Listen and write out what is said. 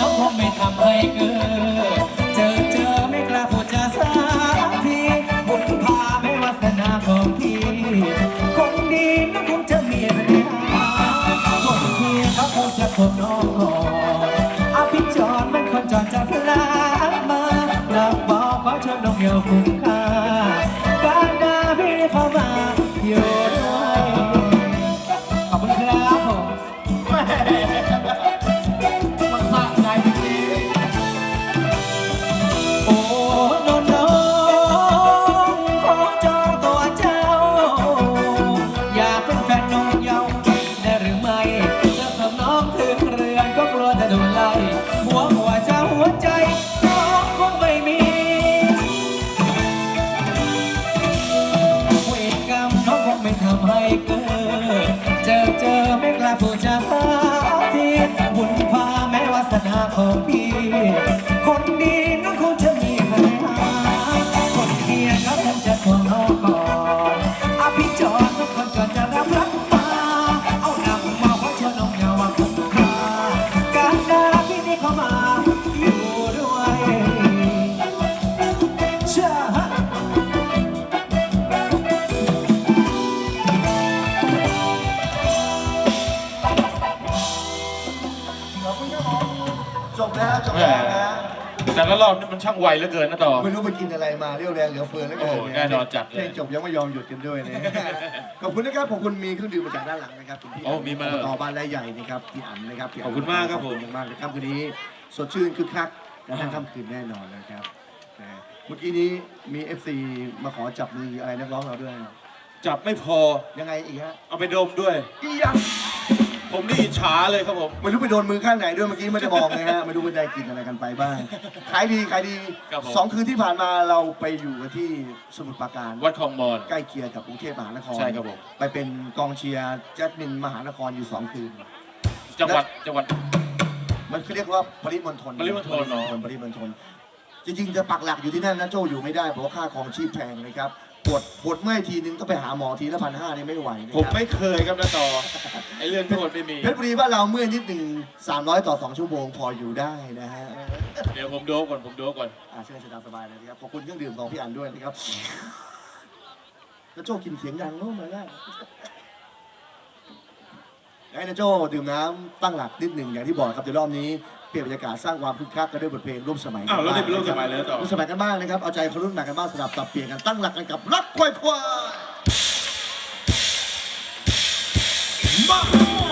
รกรรมน้องคงไม่ทำให้เกิดเจอเจอไม่กล้าพูดจาสักทีบุญพาไม่วาสนาของพี่คนดีน้องคงจะมีปัญหาคนเพียเขาคงจะพบน้องก่อนอภิจรมันคนจรจะพลาดมาหลักบอกขอชวนน้องเดียวคุ้มค่า แต่ละรอบนี่มันช่างไวเหลือเกินนะต่อ ไม่รู้ไปกินอะไรมาเรี่ยวแรงเหลือเฟือแล้วเกินโอ้แน่นอนจัดเลย เพลงจบยังไม่ยอมหยุดกันด้วยนะขอบคุณนะครับขอบคุณมีเครื่องดื่มมาจากด้านหลังนะครับคุณพี่โอ้มีมาแล้วต่อบ้านไรใหญ่นะครับพี่อั๋นนะครับพี่นขอบคุณมากครับผม ขอณมากเลยครับคืนนี้สดชื่นคึกคักกระทั่งค่ำคืนแน่นอนนะครับนะเมื่อกี้นี้มี FC มาขอจับมืออะไรนักร้องเราด้วย จับไม่พอยังไงอีกฮะ เอาไปดมด้วย อียัง ผมนี่อิจฉาเลยครับผมไม่รู้ไปโดนมือข้างไหนด้วยเมื่อกี้ไม่ได้มองนะฮะไม่รู้ว่าได้กินอะไรกันไปบ้างขายดีขายดีครับผม สองคืนที่ผ่านมาเราไปอยู่กันที่สมุทรปราการวัดคลองมอน ใกล้เคียงกับกรุงเทพมหานครใช่ครับผม ไปเป็นกองเชียร์แจ๊ดมินมหานครอยู่สองคืน จังหวัดจังหวัด มันคือเรียกว่าปริมณฑลปริมณฑลเนอะปริมณฑลจริงๆจะปักหลักอยู่ที่นั่นนะโจอยู่ไม่ได้เพราะว่าค่าของชีพแพงนะครับ ปวดปวดเมื่อยทีนึงต้องไปหาหมอทีละพันห้านี่ไม่ไหวนะผมครับไม่เคยครับนะต่อไอ้เรื่องทั้งหมดไม่มี เพชรบุรีบ้านเราเมื่อยนิดหนึ่ง300 ต่อ 2 ชั่วโมงพออยู่ได้นะฮะเดี๋ยวผมโดบก่อนผมโดบก่อนอ่าเชิญเชิญตามสบายเลยนะครับขอบคุณเครื่องดื่มของพี่อันด้วยนะครับแล้วโจกินเสียงดังโน้มเล ยนะให้นะโจดื่มน้ำตั้งหลักนิดหนึ่งอย่างที่บอกครับเดี๋ยวรอบนี้เปลี่ยนบรรยากาศสร้างความคึกคักกันด้วยบทเพลงร่วมสมัยอ้าวแล้วนี่เป็นร่วมสมัยเลยเหรอต่อร่วมสมัยกันบ้างนะครับเอาใจคนรุ่นใหม่กันบ้างสลับสับเปลี่ยนกันตั้งหลักกันกับรักควายควาย